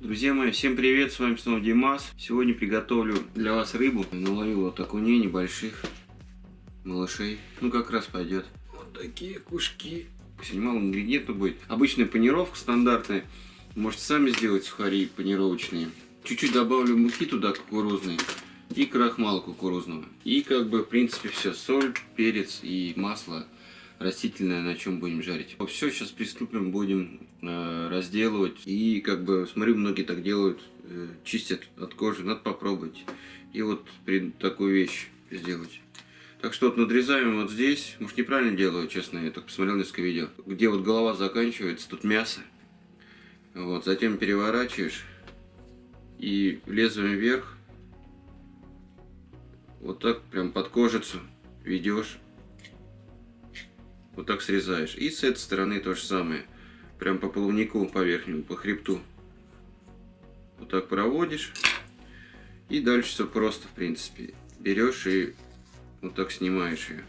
Друзья мои, всем привет, с вами снова Димас. Сегодня приготовлю для вас рыбу. Наловил вот окуней небольших, малышей. Ну как раз пойдет. Вот такие кушки. Сегодня мало ингредиентов будет. Обычная панировка стандартная. Можете сами сделать сухари панировочные. Чуть-чуть добавлю муки туда кукурузной и крахмала кукурузного. И как бы в принципе все. Соль, перец и масло растительное, на чем будем жарить. Все, сейчас приступим, будем э, разделывать. И как бы, смотрю, многие так делают, э, чистят от кожи, надо попробовать. И вот при такую вещь сделать. Так что вот надрезаем вот здесь. Может неправильно делаю, честно, я только посмотрел несколько видео. Где вот голова заканчивается, тут мясо. Вот, затем переворачиваешь. И лезвием вверх. Вот так прям под кожицу ведешь. Вот так срезаешь. И с этой стороны то же самое. Прям по половнику, по верхнему, по хребту. Вот так проводишь. И дальше все просто, в принципе. Берешь и вот так снимаешь ее.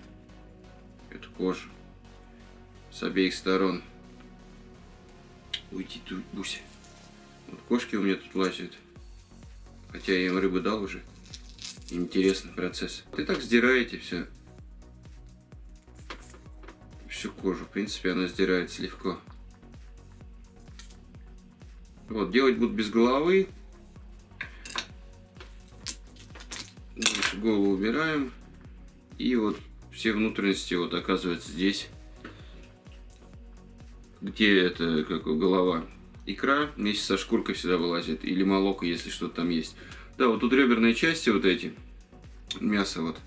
Эту кожу. С обеих сторон. Уйди Буся. Вот кошки у меня тут лазят. Хотя я им рыбу дал уже. Интересный процесс. И так сдираете все всю кожу. В принципе, она сдирается легко. Вот, делать буду без головы. Голову убираем. И вот все внутренности вот оказывается здесь. Где это, как голова. Икра вместе со шкуркой всегда вылазит. Или молоко, если что-то там есть. Да, вот тут реберные части вот эти. Мясо вот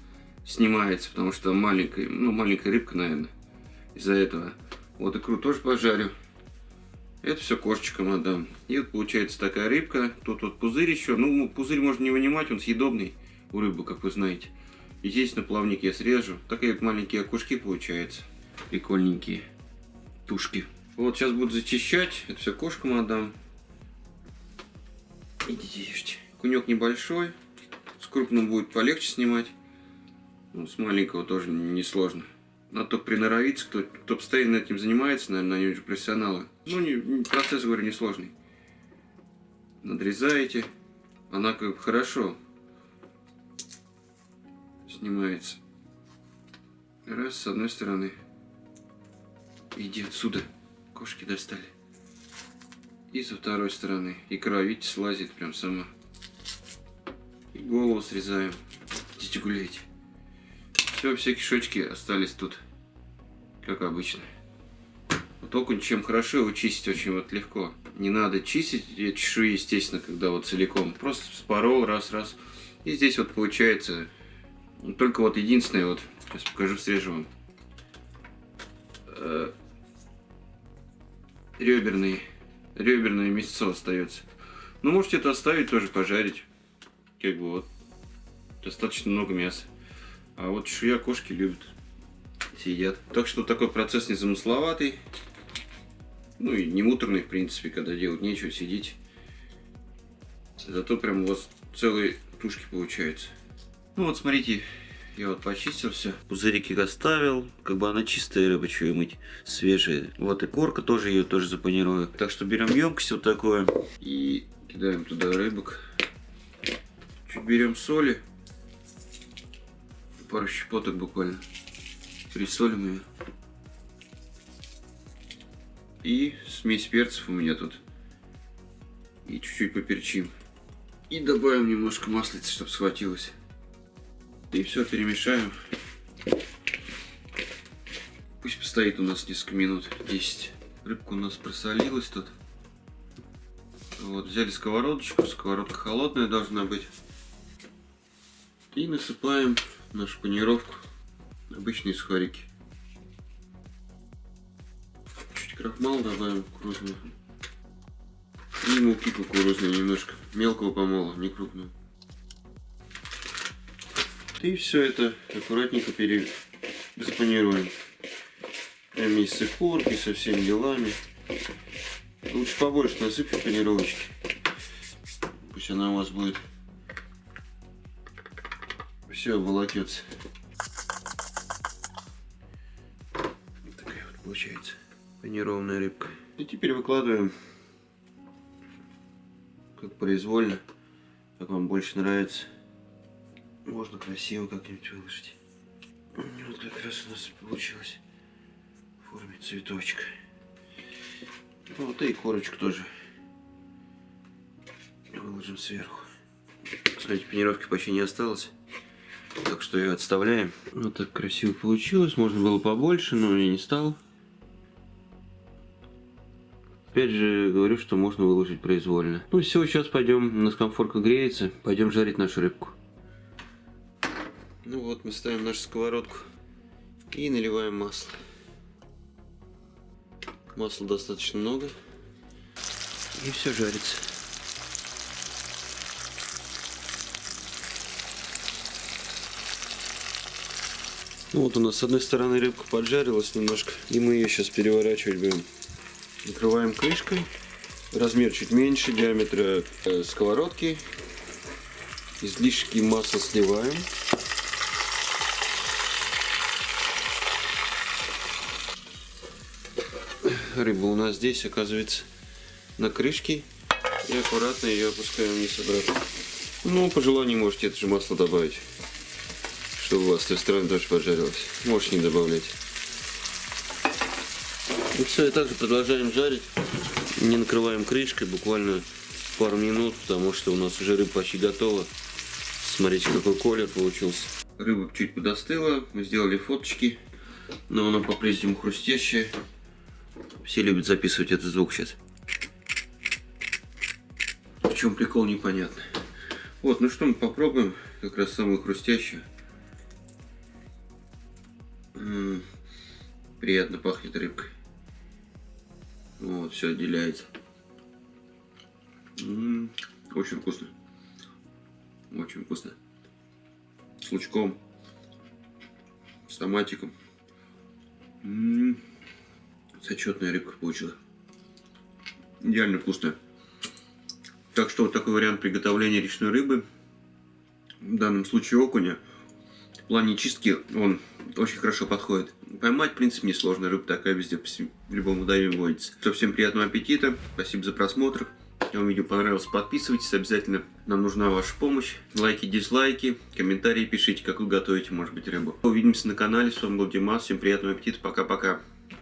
снимается, потому что маленькая, ну маленькая рыбка, наверное из-за этого. Вот икру тоже пожарю. Это все кошечкам отдам. И вот получается такая рыбка. Тут вот пузырь еще. Ну, пузырь можно не вынимать, он съедобный у рыбы, как вы знаете. И здесь на плавник я срежу. Такие вот маленькие окушки получаются. Прикольненькие. Тушки. Вот сейчас буду зачищать. Это все кошкам отдам. Идите ешьте. Кунек небольшой. С крупным будет полегче снимать. Ну, с маленького тоже несложно. Надо только приноровиться, кто, кто постоянно этим занимается, наверное, они уже профессионалы. Ну, не, процесс, говорю, несложный. Надрезаете. Она как бы хорошо снимается. Раз, с одной стороны. Иди отсюда. Кошки достали. И со второй стороны. Икра, видите, слазит прям сама. И голову срезаем. Идите гуляйте. Все, все кишочки остались тут как обычно. Вот окунь чем хорошо, его чистить очень вот легко. Не надо чистить чешую, естественно, когда вот целиком. Просто спорол раз-раз. И здесь вот получается только вот единственное, вот, сейчас покажу, срежу вам. Э, реберный, реберное мясо остается. Ну, можете это оставить, тоже пожарить. Как бы вот. Достаточно много мяса. А вот чешуя кошки любят съедят. Так что такой процесс незамысловатый. Ну и не муторный, в принципе, когда делать нечего, сидеть. Зато прям у вас целые тушки получаются. Ну вот смотрите, я вот почистил все. Пузырики оставил. Как бы она чистая рыба, что мыть. Свежая. Вот и корка тоже ее тоже запанирую. Так что берем емкость вот такое. И кидаем туда рыбок. Чуть берем соли. Пару щепоток буквально. Присолим ее. И смесь перцев у меня тут. И чуть-чуть поперчим. И добавим немножко маслица, чтобы схватилось. И все перемешаем. Пусть постоит у нас несколько минут, 10. Рыбка у нас просолилась тут. Вот, взяли сковородочку, сковородка холодная должна быть. И насыпаем нашу панировку обычные сухарики. Чуть крахмал добавим кукурузный. И муки кукурузной немножко. Мелкого помола, не крупного. И все это аккуратненько пере... запанируем. Прям вместе с икоркой, со всеми делами. Лучше побольше насыпьте панировочки. Пусть она у вас будет все обволокется. получается. Панированная рыбка. И теперь выкладываем как произвольно, как вам больше нравится. Можно красиво как-нибудь выложить. Вот как раз у нас получилось в форме цветочка. Ну, вот и корочку тоже выложим сверху. Смотрите, панировки почти не осталось. Так что ее отставляем. Вот так красиво получилось. Можно было побольше, но я не стал. Опять же, говорю, что можно выложить произвольно. Ну все, сейчас пойдем, у нас комфорка греется, пойдем жарить нашу рыбку. Ну вот, мы ставим нашу сковородку и наливаем масло. Масла достаточно много. И все жарится. Ну вот у нас с одной стороны рыбка поджарилась немножко, и мы ее сейчас переворачивать будем. Накрываем крышкой. Размер чуть меньше диаметра э, сковородки. Излишки масла сливаем. Рыба у нас здесь оказывается на крышке. И аккуратно ее опускаем вниз обратно. Ну, по желанию можете это же масло добавить. Чтобы у вас той стороны тоже поджарилось. Можете не добавлять. И все, и также продолжаем жарить. Не накрываем крышкой, буквально пару минут, потому что у нас уже рыба почти готова. Смотрите, какой колер получился. Рыба чуть подостыла, мы сделали фоточки, но она по-прежнему хрустящая. Все любят записывать этот звук сейчас. В чем прикол, непонятно. Вот, ну что, мы попробуем как раз самую хрустящую. Приятно пахнет рыбкой. Вот, все отделяется. М очень вкусно. Очень вкусно. С лучком. С томатиком. Зачетная рыбка получилась. Идеально вкусная. Так что вот такой вариант приготовления речной рыбы. В данном случае окуня. В плане чистки он очень хорошо подходит. Поймать, в принципе, несложно. Рыба такая везде, в любом водоеме водится. Все, всем приятного аппетита. Спасибо за просмотр. Если вам видео понравилось, подписывайтесь обязательно. Нам нужна ваша помощь. Лайки, дизлайки, комментарии пишите, как вы готовите, может быть, рыбу. Увидимся на канале. С вами был Димас. Всем приятного аппетита. Пока-пока.